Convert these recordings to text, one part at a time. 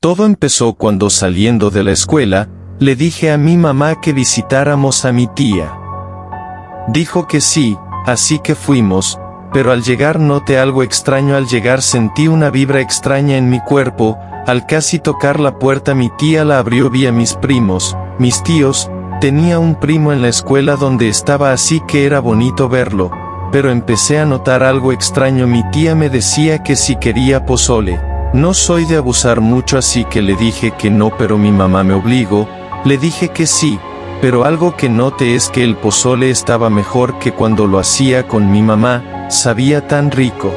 Todo empezó cuando saliendo de la escuela, le dije a mi mamá que visitáramos a mi tía. Dijo que sí, así que fuimos, pero al llegar noté algo extraño. Al llegar sentí una vibra extraña en mi cuerpo, al casi tocar la puerta mi tía la abrió vía mis primos, mis tíos, tenía un primo en la escuela donde estaba así que era bonito verlo, pero empecé a notar algo extraño. Mi tía me decía que si quería pozole, no soy de abusar mucho así que le dije que no pero mi mamá me obligó, le dije que sí, pero algo que noté es que el pozole estaba mejor que cuando lo hacía con mi mamá, sabía tan rico.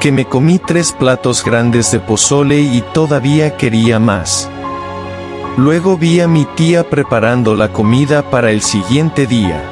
Que me comí tres platos grandes de pozole y todavía quería más. Luego vi a mi tía preparando la comida para el siguiente día.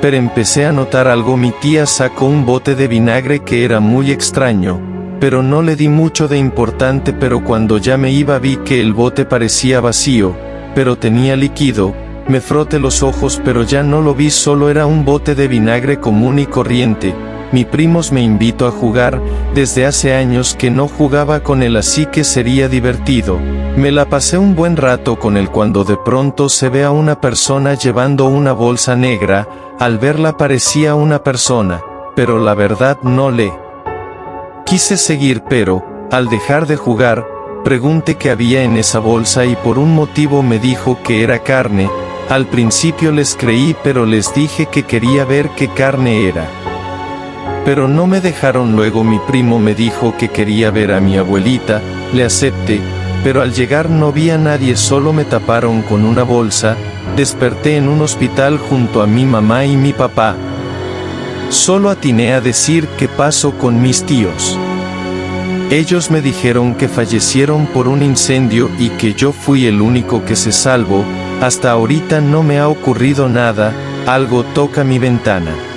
Pero empecé a notar algo mi tía sacó un bote de vinagre que era muy extraño, pero no le di mucho de importante pero cuando ya me iba vi que el bote parecía vacío, pero tenía líquido, me froté los ojos pero ya no lo vi solo era un bote de vinagre común y corriente, mi primos me invitó a jugar, desde hace años que no jugaba con él así que sería divertido, me la pasé un buen rato con él cuando de pronto se ve a una persona llevando una bolsa negra, al verla parecía una persona, pero la verdad no le Quise seguir pero, al dejar de jugar, pregunté qué había en esa bolsa y por un motivo me dijo que era carne, al principio les creí pero les dije que quería ver qué carne era. Pero no me dejaron luego mi primo me dijo que quería ver a mi abuelita, le acepté, pero al llegar no vi a nadie solo me taparon con una bolsa, desperté en un hospital junto a mi mamá y mi papá, Solo atiné a decir qué pasó con mis tíos. Ellos me dijeron que fallecieron por un incendio y que yo fui el único que se salvó, hasta ahorita no me ha ocurrido nada, algo toca mi ventana.